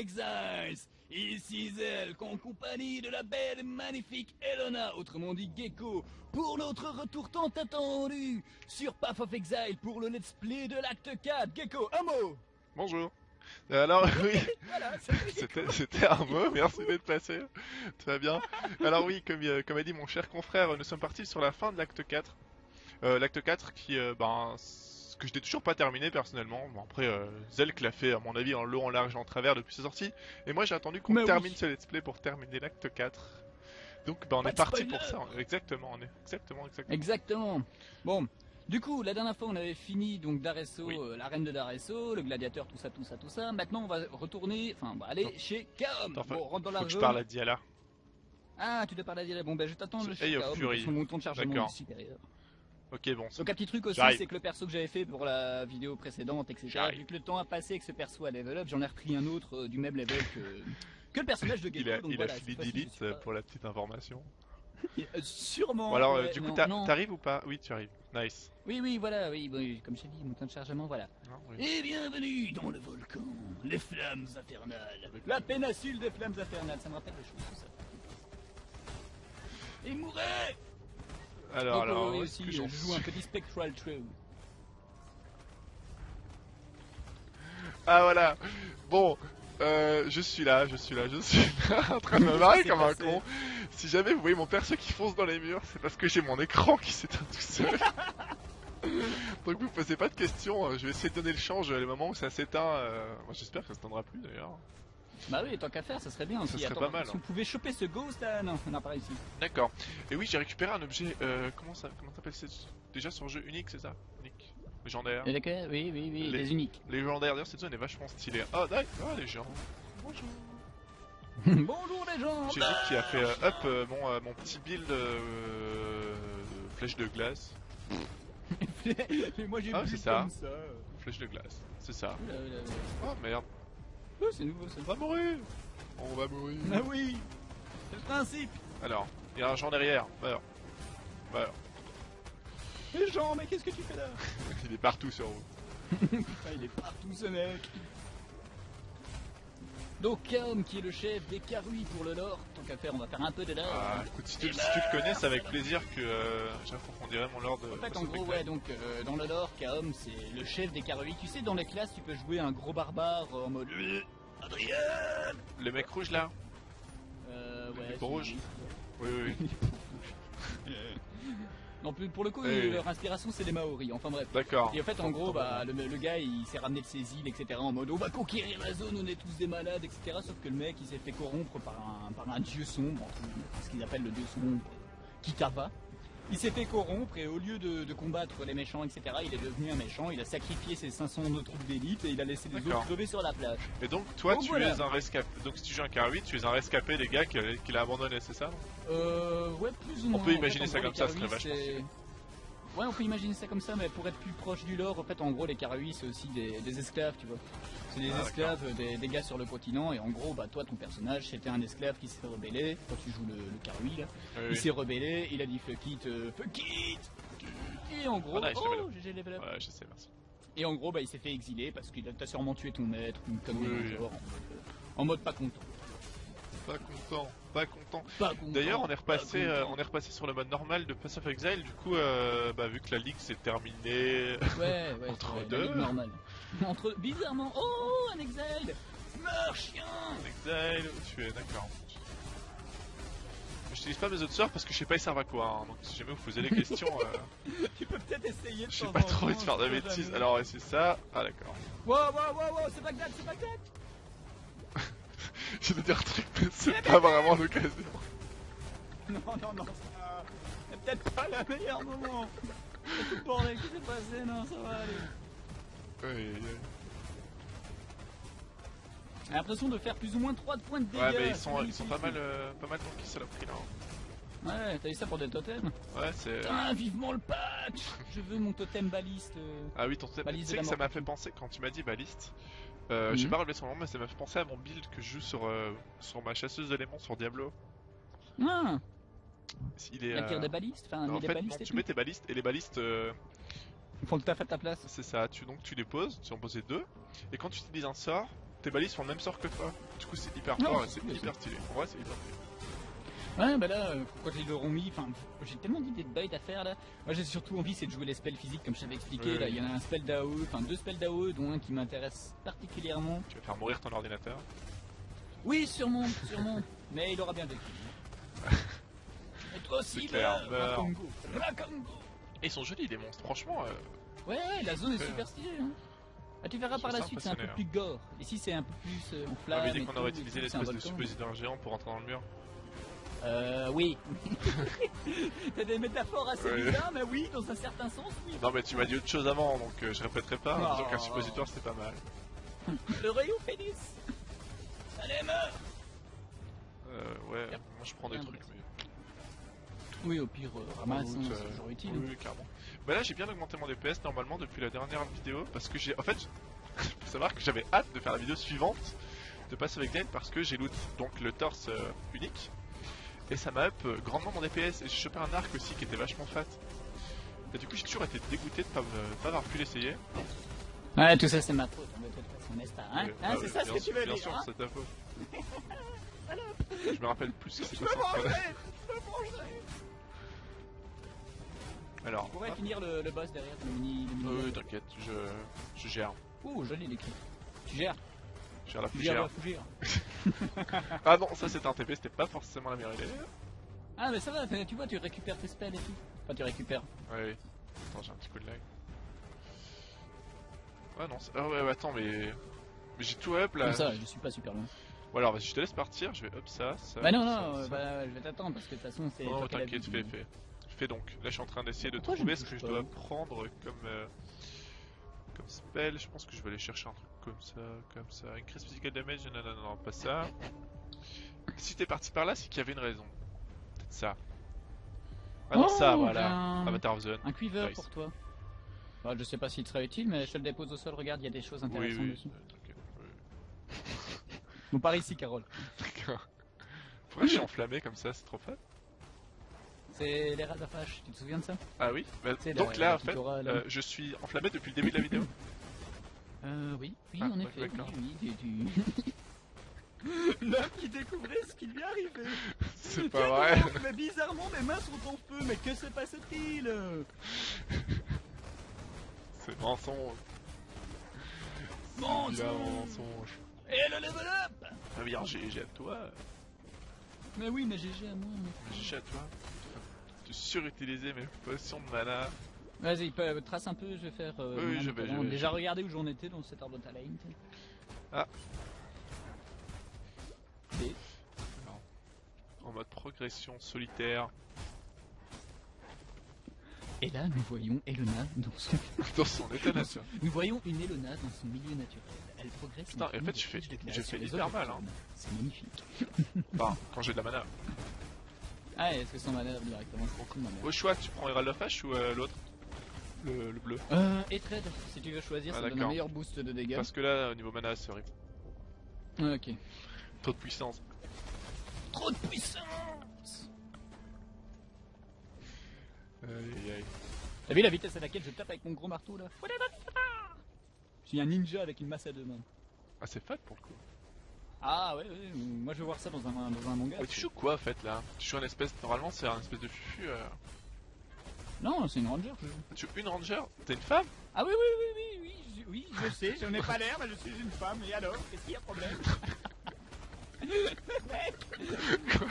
Exiles Ici Zelk, en compagnie de la belle et magnifique Elona, autrement dit Gecko, pour notre retour tant attendu sur Path of Exile pour le let's play de l'acte 4. Gecko, un mot Bonjour. Euh, Alors oui, Voilà, c'était un mot, merci d'être passé. Très bien. Alors oui, comme, euh, comme a dit mon cher confrère, nous sommes partis sur la fin de l'acte 4. Euh, l'acte 4 qui, euh, ben, que je n'ai toujours pas terminé personnellement. Bon après, euh, Zelk l'a fait à mon avis en long, en large, en travers depuis sa sortie. Et moi j'ai attendu qu'on oui. termine ce let's play pour terminer l'acte 4. Donc ben, on Pas est parti spoiler. pour ça. Exactement, on est exactement, exactement. Exactement. Bon, du coup, la dernière fois, on avait fini donc Daresso, Oui. euh, la reine de Daresso, le gladiateur, tout ça, tout ça, tout ça. Maintenant, on va retourner, enfin, on va aller Non. chez Kaom. Attends, Bon, rentre dans la Faut que je parle à Diala. Ah, tu te parles à dire. Bon, ben, je t'attends le chez Kaom, Fury. parce que mon temps de chargement supérieur. Ok, bon. Donc, un petit truc aussi, c'est que le perso que j'avais fait pour la vidéo précédente, etc., vu que le temps a passé et que ce perso a level up, j'en ai repris un autre euh, du même level que, que le personnage de Gecko. Il a, donc il voilà, a fini d'élite pour la petite information. Euh, Sûrement. Bon alors, euh, ouais, du coup, t'arrives ou pas? Oui, tu arrives. Nice. Oui, oui, voilà, oui, comme je t'ai dit, mon temps de chargement, voilà. Non, oui. Et bienvenue dans le volcan, les flammes infernales. La péninsule des flammes infernales, ça me rappelle choses, tout ça. Et mourait Alors, alors, aussi, que je joue un petit Spectral True. Ah voilà. Bon, euh, je suis là, je suis là, je suis là, en train de me marrer comme un con. Si jamais vous voyez mon perso qui fonce dans les murs, c'est parce que j'ai mon écran qui s'éteint tout seul. Donc vous posez pas de questions, euh, je vais essayer de donner le change le moment où ça s'éteint. euh, Moi j'espère que ça s'éteindra plus d'ailleurs. Bah oui, tant qu'à faire, ça serait bien Ça serait Attends, pas mal, Si hein. vous pouvez choper ce ghost là, non, on n'a pas réussi. D'accord. Et oui, j'ai récupéré un objet. Euh, comment ça, comment t'appelles Déjà sur jeu unique, c'est ça? Unique. Légendaire. D'accord, oui, oui, oui, Les- les uniques. Légendaire, d'ailleurs, cette zone est vachement stylée. Oh, d'accord, les gens. Bonjour. Bonjour les gens J'ai vu qui a fait euh, up euh, mon, euh, mon petit build euh, flèche de glace. Mais moi j'ai Ah, ça. comme ça. Flèche de glace, c'est ça. Oh merde, Oh, c'est nouveau ça. on va mourir On va mourir Ah oui C'est le principe Alors, il y a un genre derrière, meurs. Meurs. Les gens, mais qu'est-ce que tu fais là? Il est partout sur vous. Putain, il est partout ce mec. Donc Kaom qui est le chef des Karui pour le lore, tant qu'à faire on va faire un peu de lore. Ah, écoute, si tu, si tu le connais, c'est avec plaisir que euh, j'approfondirai mon lore de. en fait en gros ouais donc euh, dans le lore Kaom c'est le chef des Karui. Tu sais dans les classes tu peux jouer un gros barbare euh, en mode euh, Adrien Le mec rouge là euh, Le ouais, c'est- rouge. Oui, oui, oui. Non plus pour le coup leur inspiration c'est les Maoris, enfin bref. D'accord. Et en fait, en gros, bah, le, le gars il s'est ramené de ses îles, etc. en mode on va conquérir la zone, on est tous des malades, etc. Sauf que le mec il s'est fait corrompre par un, par un dieu sombre, ce qu'ils appellent le dieu sombre, Kitava. Il s'est fait corrompre et au lieu de, de combattre les méchants, etc., il est devenu un méchant. Il a sacrifié ses 500 autres troupes d'élite et il a laissé les autres crever sur la plage. Et donc, toi, Donc tu voilà. es un rescapé. Donc, si tu joues un Karui, tu es un rescapé des gars qu'il a abandonné, c'est ça Euh, ouais, plus ou moins. peut En imaginer fait, ça comme ça, ce serait Karui, vachement c'est- Ouais, on peut imaginer ça comme ça, mais pour être plus proche du lore, en fait, en gros, les Karui, c'est aussi des, des esclaves, tu vois. C'est des Ah, esclaves, des, des gars sur le continent, et en gros, bah, toi, ton personnage, c'était un esclave qui s'est rebellé, quand tu joues le, le là. Oui, Il oui. s'est rebellé, il a dit fuck it, euh, fuck it, et en gros, Ah, oh, level up. GG level up. Ouais, je sais, merci. Et en gros, bah, il s'est fait exiler parce qu'il a sûrement tué ton maître, ou une connerie Oui, en euh, en mode pas content. Pas content, pas content. D'ailleurs, on est repassé, pas euh, on est repassé sur le mode normal de Pass of Exile. Du coup, euh, bah, vu que la ligue s'est terminée, Ouais, ouais, Entre deux. ligue normale. Entre bizarrement, oh, un exile, meurs chien. Exile, tu es d'accord. J'utilise pas mes autres sorts parce que je sais pas ils servent à quoi. hein. Donc, si jamais vous posez des questions, euh, Tu peux peut-être essayer de j'ai temps pas trop envie de faire de bêtises. Alors, c'est ça. Ah, d'accord. Wow, wow, wow, wow, c'est Bagdad, c'est Bagdad. Je vais dire un truc, mais c'est pas vraiment l'occasion. Non, non, non, ça, c'est peut-être pas le meilleur moment. C'est tout bordel qui s'est passé, non, ça va aller. Aïe, aïe. J'ai l'impression de faire plus ou moins 3 points de dégâts. Ouais, mais ils sont, ils sont pas mal, euh, pas mal tankés, saloperie là. Ouais, t'as eu ça pour des totems Ouais, c'est. Putain, vivement le patch Je veux mon totem baliste. euh. Ah oui, ton totem. Tu Balise sais de que la ça m'a fait penser quand tu m'as dit baliste. Euh, Mhm. J'ai pas relevé son nom, mais ça m'a fait penser à mon build que je joue sur, euh, sur ma chasseuse d'éléments sur Diablo. Ah, Il est. la tire euh, des balistes, enfin, en mais des fait, non, balistes et tu mets tes balistes et les balistes, euh, Ils font tout à fait ta place. c'est ça. Tu donc tu les poses, tu en posais deux, et quand tu utilises un sort, tes balises font le même sort que toi. Du coup, c'est hyper Non, fort et c'est hyper stylé. En vrai, c'est hyper stylé. Ouais, bah là, euh, quand ils l'auront mis, enfin, j'ai tellement d'idées de build à faire là. Moi, j'ai surtout envie, c'est de jouer les spells physiques, comme je t'avais expliqué. Là, il y en a un spell d'AOE, enfin deux spells d'AOE, dont un qui m'intéresse particulièrement. Tu vas faire mourir ton ordinateur. Oui, sûrement, sûrement. Mais il aura bien vécu. Et toi aussi, clair, bah. Rakongo. Rakongo. Et ils sont jolis, les monstres. Franchement, euh, Ouais, ouais, la zone est super stylée. Hein. Ah, tu verras par la suite, c'est un peu plus gore. Ici, c'est un peu plus euh, en on flamme. avait dit et qu'on aurait utilisé l'espèce de volcan. suppositoire géant pour rentrer dans le mur. Euh, oui. T'as des métaphores assez Ouais. bizarres, mais oui, dans un certain sens, oui. Non, mais tu m'as dit autre chose avant, donc euh, je répéterai pas. En Oh. disant qu'un suppositoire c'était pas mal. Le rayon pénis. Allez, meurs Euh, ouais, Yep. moi je prends des trucs, mais. Oui, au pire, euh, ramasse, Route, euh, c'est toujours utile. Oui, oui, carrément. Bah là, j'ai bien augmenté mon DPS normalement depuis la dernière vidéo parce que j'ai. En fait, faut savoir que j'avais hâte de faire la vidéo suivante de passer avec Glenn parce que j'ai loot donc le torse euh, unique et ça m'a up euh, grandement mon DPS et j'ai chopé un arc aussi qui était vachement fat. Et du coup, j'ai toujours été dégoûté de pas, pas avoir pu l'essayer. Ouais, tout ça, c'est ma faute, hein, de toute façon, n'est-ce pas hein Hein, C'est ça ce bien que tu veux Bien dire sûr, hein c'est ta faute. je me rappelle plus ce qui s'est Je me passé. vengerai Je me vengerai Alors, On pourrait hop. finir le, le boss derrière, le mini... Le mini Euh, t'inquiète, je, je gère. Oh, joli l'écrit. Tu gères La fougère. la fougère. Ah non, ça c'était un TP, c'était pas forcément la meilleure idée. Ah, mais ça va, tu vois, tu récupères tes spells et tout. Enfin, tu récupères. Ouais, oui. Attends, j'ai un petit coup de lag. Ah non, ah ouais, ouais, attends, mais. Mais j'ai tout up là. Comme ça, je suis pas super loin. Bon, alors vas-y, je te laisse partir, je vais up ça, ça. Bah non, non, ça. bah, je vais t'attendre parce que de toute façon, c'est. Non, as t'inquiète, fais, fais. Fais donc. Là, je suis en train d'essayer de trouver ce que je dois prendre comme. euh, Comme spell. Je pense que je vais aller chercher un truc comme ça, comme ça. Increase physical damage, non, non, non, pas ça. Si t'es parti par là, c'est qu'il y avait une raison. Peut-être ça. Ah non, Oh, ça, voilà. ben, Avatar of Zone. Un quiver Nice. pour toi. Bah, je sais pas s'il te serait utile, mais je te le dépose au sol. Regarde, il y a des choses Oui, intéressantes oui, dessus. euh, t'inquiète. oui. Bon, par ici, Carole. D'accord. Pourquoi je suis enflammé comme ça, c'est trop fun. C'est les Razafash, tu te souviens de ça Ah oui Bah, C'est Donc la- là, en fait, là. euh, je suis enflammé depuis le début de la vidéo. Euh, oui, oui, Ah, en ouais, effet. d'accord. Oui, oui, tu. tu- L'homme qui découvrait ce qui lui arrivait. C'est pas vrai. Mais bizarrement, mes mains sont en feu. Mais que se passe-t-il C'est mensonge. Mensonge. Il a un mensonge. Et le level up? Ah oui, GG à toi. Mais oui, mais GG à moi. mais- GG à toi. Tu surutilisé mes potions de mana. Vas-y, trace un peu, je vais faire. euh, Oui, je vais, talent. je vais, Déjà je regardé où j'en étais dans cet arbre de talent. Ah. Et En mode progression solitaire. Et là, nous voyons Elena dans son... Dans son état naturel. Nous voyons une Elena dans son milieu naturel. Elle progresse. Putain, en fait, je fais- je fais hyper mal, hein. C'est magnifique. Enfin, quand j'ai de la mana. Ah, est-ce que directement? C'est beaucoup de mana. Au choix, tu prends Herald of Ash ou euh, l'autre? Le, le bleu. Euh, et trade, si tu veux choisir, Ah, ça donne un meilleur boost de dégâts. Parce que là, au niveau mana, c'est horrible. Ah, Ok. Trop de puissance. Trop de puissance Aïe, aïe. T'as vu la vitesse à laquelle je tape avec mon gros marteau là? Je suis un ninja avec une masse à deux mains. Ah, c'est fat pour le coup. Ah ouais, ouais, moi je veux voir ça dans un, dans un manga. Ouais, tu joues quoi en fait là? Tu joues un espèce. Normalement, c'est un espèce de fufu. euh. Non, c'est une ranger. je joue. Tu joues une ranger? T'es une femme? Ah oui, oui, oui, oui, oui, je, oui, je sais, je n'ai pas l'air, mais je suis une femme, et alors Qu'est-ce qu'il y a problème?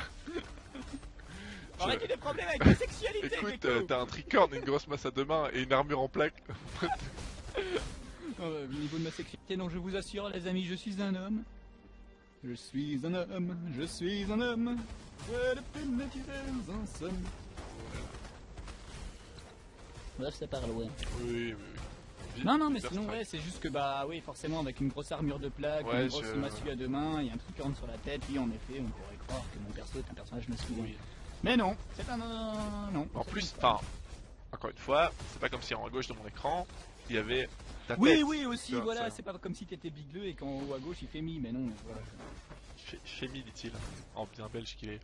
Aurais-tu des problèmes avec la sexualité, Écoute, euh, t'as un tricorne, une grosse masse à deux mains et une armure en plaque. Euh, Au niveau de ma sexualité, non, je vous assure, les amis, je suis un homme. Je suis un homme, je suis un homme. Ouais, le pénétiver en somme. Bref, ça part loin. Oui, oui, oui. Non, non, mais sinon, ouais, c'est juste que, bah, oui, forcément, avec une grosse armure de plaque, Ouais, une grosse je- massue à deux mains, et un truc sur la tête, oui, en effet, on pourrait croire que mon perso est un personnage masculin. Oui. Mais non, c'est un. euh, non. En plus, enfin, encore une fois, c'est pas comme si en haut à gauche de mon écran, il y avait oui. Oui, aussi, voilà, c'est pas comme si t'étais bigleux et qu'en haut à gauche il fait mi, mais non, voilà. Dit-il, en bien belge qu'il est.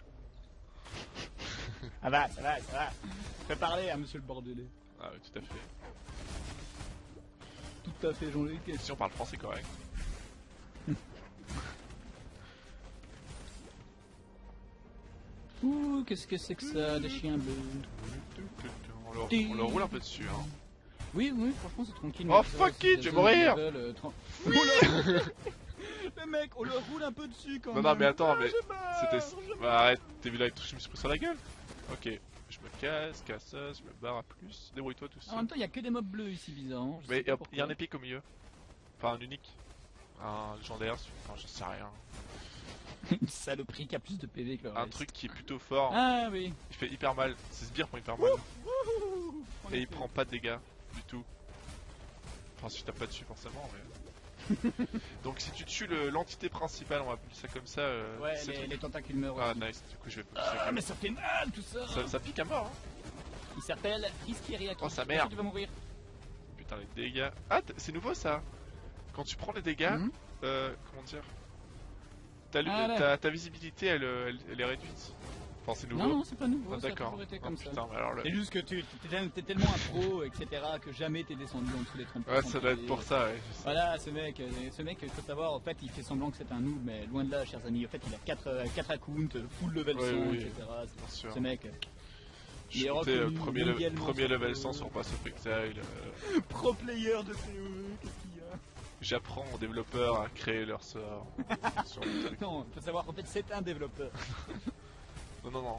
ah bah, ça va, ça va. Fais parler à monsieur le Bordelais. Ah tout à fait. Tout à fait, Jean-Luc. Si on parle français correct. Ouh, qu'est-ce que c'est que ça, des chiens bleus? On on leur roule un peu dessus, hein. Oui, oui, franchement, c'est tranquille. Oh, ça, fuck it, je vais mourir. level, euh, Le mec, on leur roule un peu dessus quand Non, même. non, mais attends, Ah, mais C'était. Bah arrête, t'as vu là, je me suis pris sur la gueule Ok, je me casse, casse ça, je me barre à plus. Débrouille-toi tout En seul. même temps, il y a que des mobs bleus ici, bizarre. hein, je Mais il y a un épique au milieu. Enfin, un unique. Un légendaire, enfin, je sais rien. Une saloperie qui a plus de PV que le Un truc qui est plutôt fort. Ah oui. Il fait hyper mal. C'est Sbire prend hyper mal. Et il prend pas de dégâts du tout. Enfin, si tu tapes pas dessus, forcément, mais. Donc, si tu tues le- l'entité principale, on va appeler ça comme ça. euh, Ouais, c'est les, truc- les tentacules meurent Ah, nice, du coup, je vais Ah, mais ça fait mal tout ça, ça, ça pique à mort, hein. Il s'appelle Iskiriaki. Oh, sa mère. Tu vas mourir. Putain, les dégâts. Ah, c'est nouveau ça Quand tu prends les dégâts, Mhm. euh, comment dire ta, Ah, ta, ta visibilité elle, euh, elle, elle est réduite. Enfin, c'est nouveau. Non, non, c'est pas nouveau, Ah, ça a d'accord. toujours été Oh, comme ça. putain, mais alors le- C'est juste que tu t'es tel- t'es tellement un pro, etc., que jamais t'es descendu en dessous des 30%. Ouais, ça doit être pour ça, ouais. Voilà, ce mec, ce mec, il faut savoir, en fait, il fait semblant que c'est un noob, mais loin de là, chers amis. En fait, il a 4, accounts, euh, full level 100, Ouais, oui, etc. Bien sûr. Ce mec, Je suis euh, premier, level le- 100 sur Pass of Exile. euh, pro player de CE, qu'est-ce qu'il y a? J'apprends aux développeurs à créer leur sort. sur le truc. Non, faut savoir qu'en fait, c'est un développeur. non, non, non.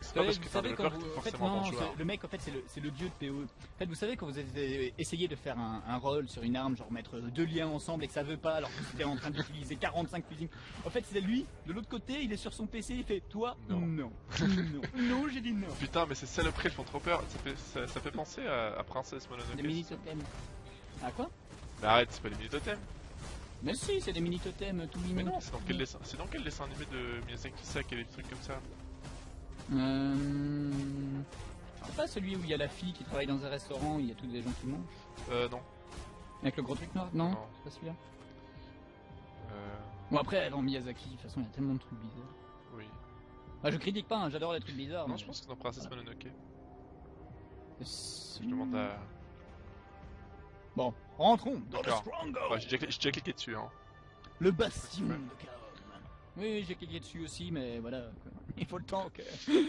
C'est Vous pas savez, parce que développeur que t'es forcément bon joueur. le mec, en fait, c'est le, c'est le dieu de PoE. En fait, vous savez, quand vous avez essayé de faire un, un roll sur une arme, genre mettre deux liens ensemble et que ça veut pas, alors que vous étiez en train d'utiliser 45 fusils. En fait, c'est lui, de l'autre côté, il est sur son PC, il fait Toi, Non. non. Non, non, j'ai dit non. Putain, mais ces saloperies, elles font trop peur. Ça fait, ça, ça fait penser à, à Princesse Mononoke. Des mini-totems. Ah quoi? Mais arrête, c'est pas les mini-totems. Mais si, c'est des mini-totems tout Mais mignons. non, c'est dans quel dessin C'est dans quel dessin animé de Miyazaki Sak et des trucs comme ça Euh... C'est pas celui où il y a la fille qui travaille dans un restaurant, il y a tous des gens qui mangent. Euh, non. Avec le gros truc noir Non, Non. c'est pas celui-là. Euh, Bon après, dans Miyazaki, de toute façon, il y a tellement de trucs bizarres. oui. Ah, je critique pas, hein, j'adore les trucs bizarres. Non, mais- je pense que c'est dans Princesse Voilà. Mononoke. Je Je demande à. Bon, rentrons dans le. Stronghold Ouais, j'ai déjà, cliqué dessus, hein. Le bastion de Kaom. Oui, j'ai cliqué dessus aussi, mais voilà, il faut le temps que...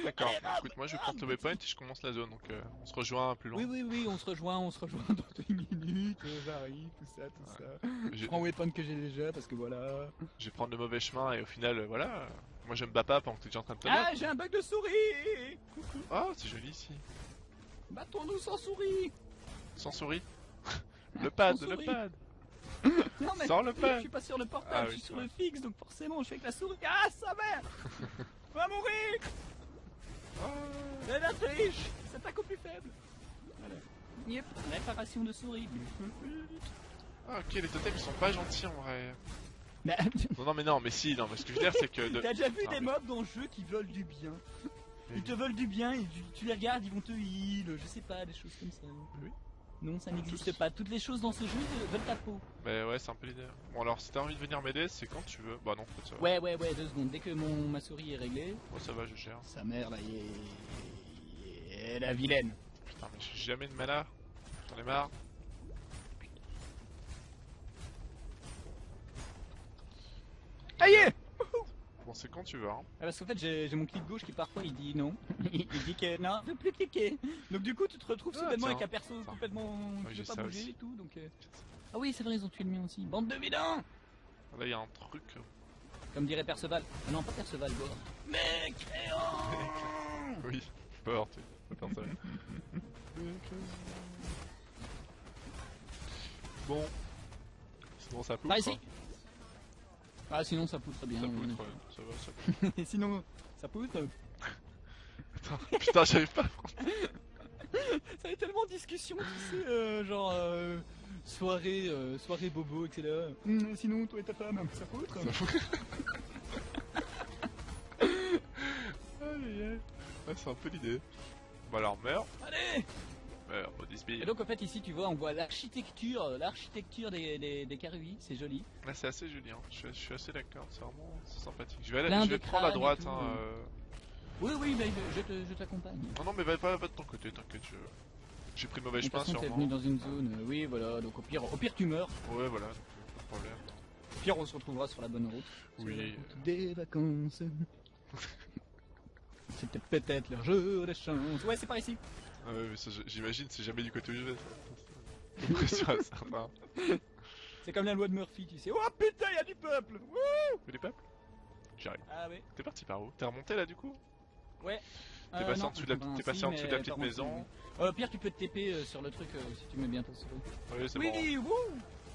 D'accord. Allez, bam, Écoute, moi je prendre le waypoint et je commence la zone, donc euh, on se rejoint plus loin. Oui, oui, oui, on se rejoint, on se rejoint dans une minute, euh, j'arrive, tout ça, tout ça. Je prends weapon que j'ai déjà, parce que voilà... je vais prendre le mauvais chemin et au final, euh, voilà. Moi je me bats pas pendant que t'es déjà en train de te Ah, battre. j'ai un bug de souris Ah, c'est joli ici. Battons-nous sans souris Sans souris? Le pad, le pad. Non mais Sans le je pad. suis pas sur le portable, Ah je oui, suis c'est sur vrai. le fixe, donc forcément je fais avec la souris. Ah, sa mère Va mourir Ah. C'est la triche S'attaque au plus faible Voilà. Yep, réparation de souris. Ah, ok, les totems ils sont pas gentils en vrai. Non, non, mais non, mais si, non, mais ce que je veux dire c'est que. de- T'as déjà vu Ah, des mais- mobs dans le jeu qui veulent du bien? Ils te veulent du bien et tu, tu les regardes, ils vont te heal, je sais pas, des choses comme ça. Oui. Non, ça n'existe pas. Toutes les choses dans ce jeu veulent ta peau. Mais ouais, c'est un peu l'idée. Bon, alors si t'as envie de venir m'aider, c'est quand tu veux. Bah non, en fait, ça va. Ouais, ouais, ouais, deux secondes. Dès que mon, ma souris est réglée, Moi ça va, je gère. sa mère là, est... est la vilaine. Putain, mais j'ai jamais de mana. J'en ai marre. Aïe Bon, c'est quand tu veux, hein. Parce qu'en fait, j'ai mon clic gauche qui parfois il dit non. il dit que non, ne plus cliquer. Donc du coup, tu te retrouves Ah, soudainement tiens. avec un perso complètement qui pas bouger aussi. et tout. Donc euh, ah oui, c'est vrai, ils ont tué le mien aussi. Bande de vilains Là, il y a un truc. Comme dirait Perceval. Ah non, pas Perceval, Gore. Mais créant Oui, peur, tu peux faire ça. bon. Sinon, ça pousse. Par ici Ah, sinon ça pousse très bien. Ça ouais. Ça va, ça. Et sinon, ça pousse euh, Putain, putain, j'arrive pas à. Ça fait tellement de discussion, tu sais, euh, genre euh, soirée, euh, soirée bobo, etc. Hum, sinon, toi et ta femme, ça pousse Ça aïe. Ouais, c'est un peu l'idée. Bah alors, meurs. Allez Et donc en fait ici tu vois on voit l'architecture, euh, l'architecture des, des, des c'est joli. Là, c'est assez joli, hein. je, suis, je suis assez d'accord, c'est vraiment sympathique. Je vais, aller, je vais prendre à droite. Hein, euh. Oui oui mais je, je te- je t'accompagne. Non, non, mais va, va de ton côté, t'inquiète. Je... J'ai pris le mauvais chemin, façon t'es sûrement. venu dans une zone, euh, oui voilà, donc au pire, au pire tu meurs, Ouais, voilà, donc, pas de problème. au pire on se retrouvera sur la bonne route. Oui. des vacances. C'était peut-être leur jour de chance. Ouais, c'est par ici. Ah ouais, mais j'imagine, c'est jamais du côté où je vais. ça. J'ai l'impression à certains. C'est comme la loi de Murphy, tu sais. Oh putain, y a du peuple Wouh les peuples J'arrive. Ah ouais. T'es parti par où? T'es remonté là du coup? Ouais. T'es passé en dessous de la- enfin, t'es passé si, en dessous de la petite en maison. Euh, Pierre, tu peux te TP euh, sur le truc euh, si tu mets bien ton souris. Oui, c'est bon. Oui, wouh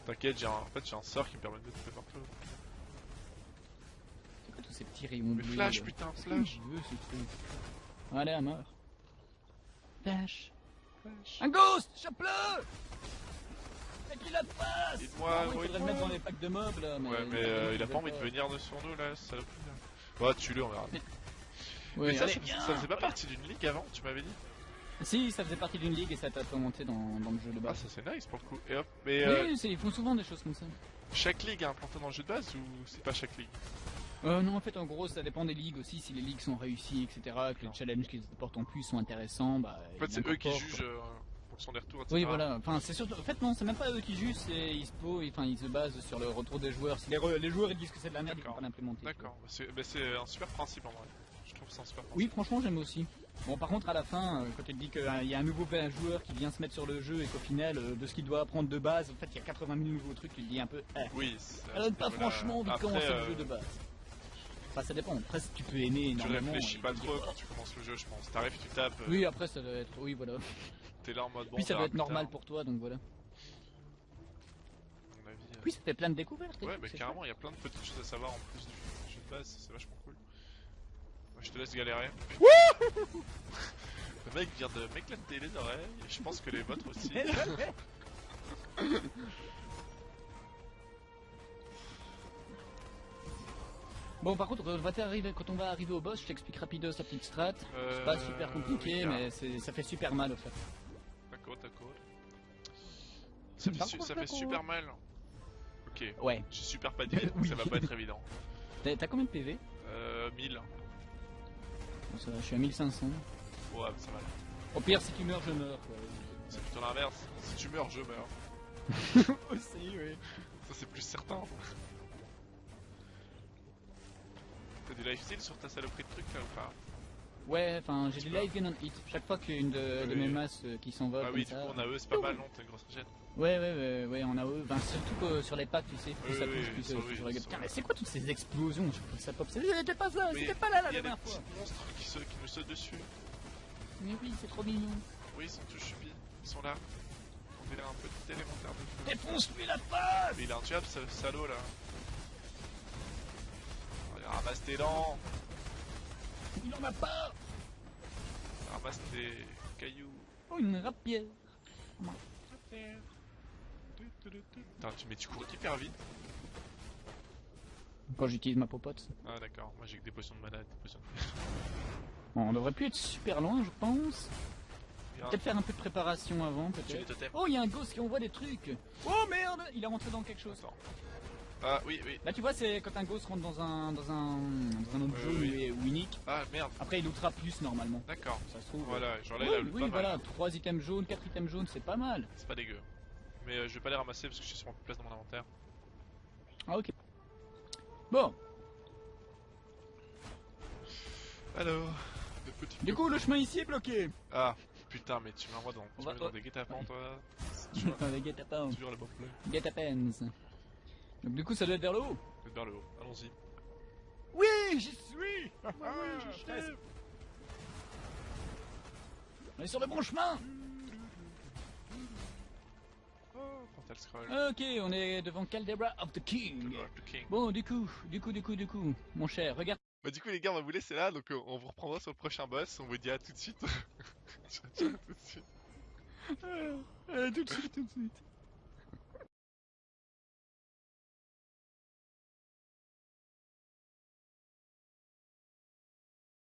T'inquiète, j'ai un... en fait j'ai un sort qui me permet de taper partout. C'est quoi tous ces petits rayons Mais flash, putain, flash. ce truc? Allez, à mort. Un ghost qu'il la face Aide-moi, Ah oui, Il faudrait le mettre dans les packs de. Mais Ouais, mais euh, il a pas envie de venir de sur nous là, ça Ouais, tue-le, on verra. Mais ça, allez, ça, faisait pas partie d'une ligue avant, tu m'avais dit? Si, ça faisait partie d'une ligue et ça t'a implémenté dans, dans le jeu de Ah, base. ça c'est nice pour le coup. Et hop, mais euh, Oui, c'est- ils font souvent des choses comme ça. chaque ligue est implantée dans le jeu de base ou c'est pas chaque ligue? Euh, non, en fait, en gros, ça dépend des ligues aussi. Si les ligues sont réussies, etc., que les challenges qu'ils apportent en plus sont intéressants, bah. En fait, c'est eux qui jugent euh, en fonction des retours, etc. Oui, voilà. Enfin, c'est surtout. En fait, non, c'est même pas eux qui jugent. C'est ils se posent- enfin, ils se basent sur le retour des joueurs. Si les, re- les joueurs ils disent que c'est de la merde, ils vont pas l'implémenter. D'accord, bah, c'est bah, un super principe en vrai. Je trouve c'est un super principe. Oui, franchement, j'aime aussi. Bon, par contre, à la fin, euh, quand il dit qu'il y a un nouveau joueur qui vient se mettre sur le jeu et qu'au final, euh, de ce qu'il doit apprendre de base, en fait, il y a 80 000 nouveaux trucs, tu te dis un peu, eh, Oui, ça donne pas voilà. franchement envie de commencer euh, le jeu de base. Enfin, ça dépend. Après, tu peux aimer Tu énormément. réfléchis et pas trop quand tu commences le jeu, je pense. T'arrives, tu tapes, euh, Oui, après, ça doit être. Oui, voilà. t'es là en mode bon. Puis ça doit être normal pour toi, donc voilà. à mon avis, euh. Puis ça fait plein de découvertes. Ouais, mais carrément, il y a plein de petites choses à savoir en plus du jeu de base, c'est vachement cool. Moi, je te laisse galérer. Le mec vient de m'éclater les oreilles, et je pense que les vôtres aussi. Bon, par contre, quand on va t'arriver- quand on va arriver au boss, je t'explique rapido sa petite strat. C'est pas Euh, super compliqué, oui, mais ça fait super mal au fait. D'accord, d'accord. Ça fait, su- ça fait super mal. Ok, Ouais. j'ai super pas dit, Oui. ça va pas être évident. T'as combien de PV Euh, 1000. Bon, ça va, Je suis à 1500. Ouais, ça va. Au pire, si tu meurs, je meurs. C'est plutôt l'inverse. Si tu meurs, je meurs. Aussi, oui. Ça, c'est plus certain. T'as du lifesteal sur ta saloperie de truc là ou pas Ouais, enfin, j'ai des live gain on hit. Chaque fois qu'une de, de Oui. mes masses euh, qui s'envole Ah comme oui, du coup, on a eux, c'est pas mal, non T'as une grosse régène. Ouais, ouais, ouais, ouais, on a eux. Enfin, surtout que sur les packs, tu sais, plus Oui, ça oui, plus ça, je regarde. Putain, oui. mais c'est quoi toutes ces explosions? Je trouve ça pop. C'était pas ça, c'était pas là la Il y a des dernière fois. monstres qui, se, qui nous sautent dessus. Mais oui, c'est trop mignon. Oui, ils sont tous chupis. Ils sont là. On dirait un petit élémentaire de feu. Défonce-lui la face Mais il a un tuable, ce salaud là. Ramasse tes dents. Il en a pas Ramasse tes cailloux. Oh, une rapière Putain, tu, mais tu cours hyper vite. Quand j'utilise ma popote. Ah d'accord, moi j'ai que des potions de malade, des potions de Bon, on devrait plus être super loin, je pense. Peut-être faire un peu de préparation avant, peut-être. Oh, il y a un ghost qui envoie des trucs Oh merde Il est rentré dans quelque chose. Attends. Ah oui, oui. Là, tu vois, c'est quand un ghost rentre dans un, dans un, dans un autre Ouais, zone oui. ou- ou unique. Ah merde, Après, il lootera plus normalement. d'accord. Ça se trouve. Voilà, genre là Oui, il a le oui, voilà, 3 items jaunes, 4 items jaunes, c'est pas mal. C'est pas dégueu. Mais euh, je vais pas les ramasser parce que j'ai sûrement plus de place dans mon inventaire. Ah, ok. Bon, Alors, le du coup, le chemin ici est bloqué. Ah, putain, mais tu m'envoies dans, On tu dans des guet-apens toi. Enfin, les guet-apens. toujours bonne plaie. Guet-apens. Donc, du coup, ça doit être vers le haut. Faites vers le haut, allons-y. Oui, j'y suis Ah oui, j'y suis. presque. On est sur le bon chemin Oh, Portal Scroll. Ok, on est devant Caldera of the King. Avec le King. Bon, du coup, du coup, du coup, du coup, mon cher, regarde. Bah du coup les gars on va vous laisser là donc euh, on vous reprendra sur le prochain boss, on vous dit à tout de suite. Ciao, ciao, à tout de suite. Euh, tout de suite, tout de suite.